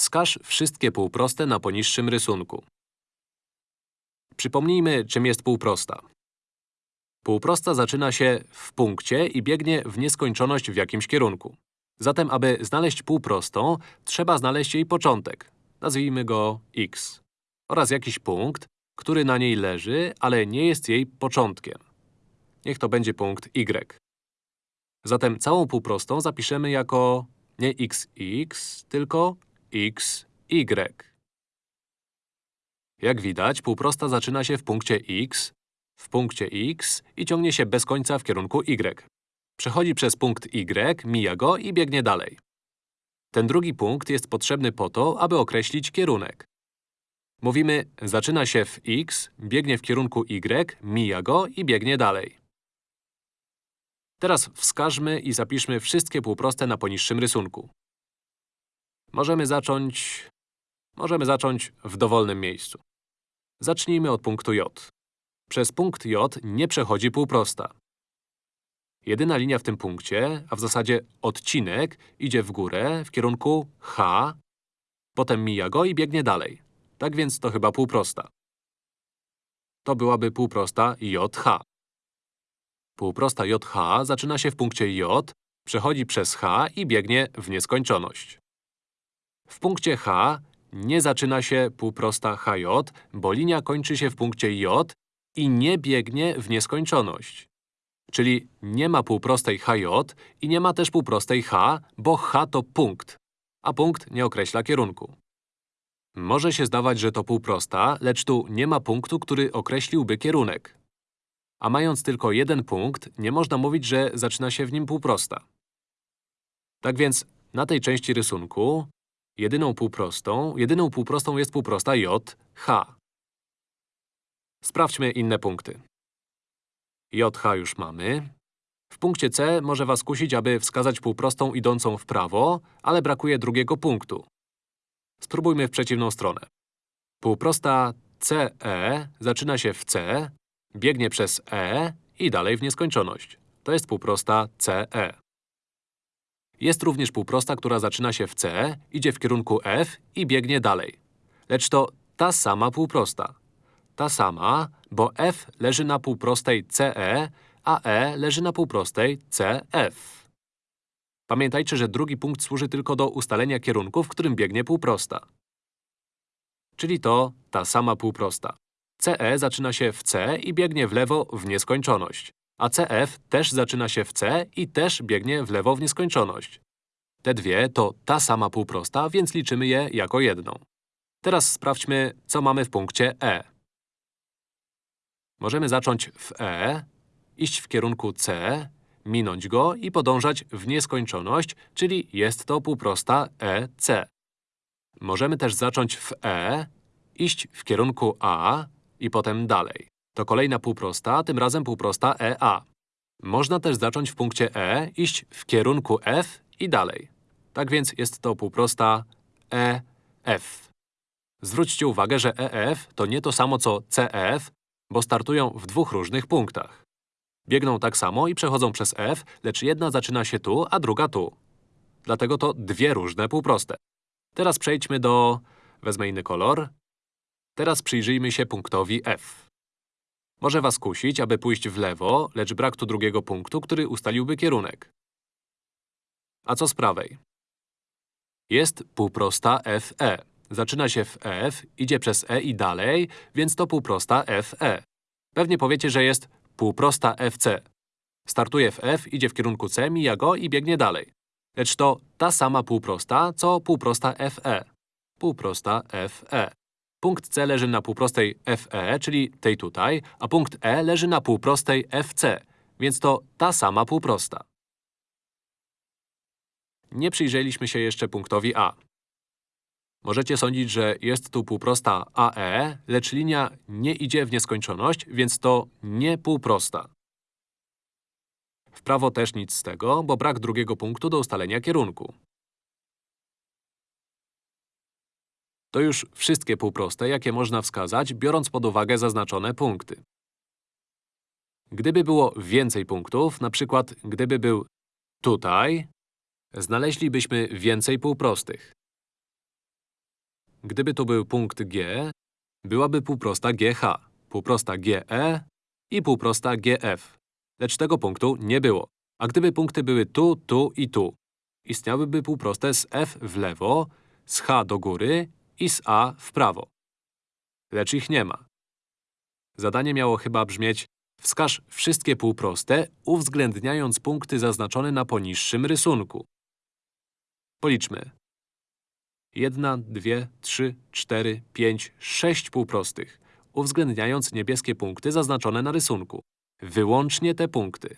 wskaż wszystkie półproste na poniższym rysunku. Przypomnijmy, czym jest półprosta. Półprosta zaczyna się w punkcie i biegnie w nieskończoność w jakimś kierunku. Zatem, aby znaleźć półprostą, trzeba znaleźć jej początek. Nazwijmy go x. Oraz jakiś punkt, który na niej leży, ale nie jest jej początkiem. Niech to będzie punkt y. Zatem całą półprostą zapiszemy jako nie xx, tylko xy. Jak widać, półprosta zaczyna się w punkcie x, w punkcie x i ciągnie się bez końca w kierunku y. Przechodzi przez punkt y, mija go i biegnie dalej. Ten drugi punkt jest potrzebny po to, aby określić kierunek. Mówimy, zaczyna się w x, biegnie w kierunku y, mija go i biegnie dalej. Teraz wskażmy i zapiszmy wszystkie półproste na poniższym rysunku. Możemy zacząć… Możemy zacząć w dowolnym miejscu. Zacznijmy od punktu J. Przez punkt J nie przechodzi półprosta. Jedyna linia w tym punkcie, a w zasadzie odcinek, idzie w górę w kierunku H, potem mija go i biegnie dalej. Tak więc to chyba półprosta. To byłaby półprosta JH. Półprosta JH zaczyna się w punkcie J, przechodzi przez H i biegnie w nieskończoność. W punkcie H nie zaczyna się półprosta HJ, bo linia kończy się w punkcie J i nie biegnie w nieskończoność. Czyli nie ma półprostej HJ i nie ma też półprostej H, bo H to punkt, a punkt nie określa kierunku. Może się zdawać, że to półprosta, lecz tu nie ma punktu, który określiłby kierunek. A mając tylko jeden punkt, nie można mówić, że zaczyna się w nim półprosta. Tak więc na tej części rysunku jedyną półprostą, jedyną półprostą jest półprosta J, H. Sprawdźmy inne punkty. JH już mamy. W punkcie C może was kusić, aby wskazać półprostą idącą w prawo, ale brakuje drugiego punktu. Spróbujmy w przeciwną stronę. Półprosta CE zaczyna się w C, biegnie przez E i dalej w nieskończoność. To jest półprosta CE. Jest również półprosta, która zaczyna się w C, idzie w kierunku F i biegnie dalej. Lecz to ta sama półprosta. Ta sama, bo F leży na półprostej CE, a E leży na półprostej CF. Pamiętajcie, że drugi punkt służy tylko do ustalenia kierunku, w którym biegnie półprosta. Czyli to ta sama półprosta. CE zaczyna się w C i biegnie w lewo w nieskończoność. A CF też zaczyna się w C i też biegnie w lewo w nieskończoność. Te dwie to ta sama półprosta, więc liczymy je jako jedną. Teraz sprawdźmy, co mamy w punkcie E. Możemy zacząć w E, iść w kierunku C, minąć go i podążać w nieskończoność, czyli jest to półprosta EC. Możemy też zacząć w E, iść w kierunku A i potem dalej. To kolejna półprosta, tym razem półprosta EA. Można też zacząć w punkcie E, iść w kierunku F i dalej. Tak więc jest to półprosta EF. Zwróćcie uwagę, że EF to nie to samo co CF, bo startują w dwóch różnych punktach. Biegną tak samo i przechodzą przez F, lecz jedna zaczyna się tu, a druga tu. Dlatego to dwie różne półproste. Teraz przejdźmy do… wezmę inny kolor. Teraz przyjrzyjmy się punktowi F. Może was kusić, aby pójść w lewo, lecz brak tu drugiego punktu, który ustaliłby kierunek. A co z prawej? Jest półprosta FE. Zaczyna się w F, idzie przez E i dalej, więc to półprosta FE. Pewnie powiecie, że jest półprosta FC. Startuje w F, idzie w kierunku C, mija go i biegnie dalej. Lecz to ta sama półprosta, co półprosta FE. Półprosta FE. Punkt C leży na półprostej FE, czyli tej tutaj, a punkt E leży na półprostej FC, więc to ta sama półprosta. Nie przyjrzeliśmy się jeszcze punktowi A. Możecie sądzić, że jest tu półprosta AE, lecz linia nie idzie w nieskończoność, więc to nie półprosta. W prawo też nic z tego, bo brak drugiego punktu do ustalenia kierunku. To już wszystkie półproste, jakie można wskazać, biorąc pod uwagę zaznaczone punkty. Gdyby było więcej punktów, na przykład gdyby był tutaj, znaleźlibyśmy więcej półprostych. Gdyby tu był punkt G, byłaby półprosta GH, półprosta GE i półprosta GF. Lecz tego punktu nie było. A gdyby punkty były tu, tu i tu, istniałyby półproste z F w lewo, z H do góry i z A w prawo. Lecz ich nie ma. Zadanie miało chyba brzmieć Wskaż wszystkie półproste, uwzględniając punkty zaznaczone na poniższym rysunku. Policzmy. Jedna, dwie, trzy, cztery, pięć, sześć półprostych, uwzględniając niebieskie punkty zaznaczone na rysunku. Wyłącznie te punkty.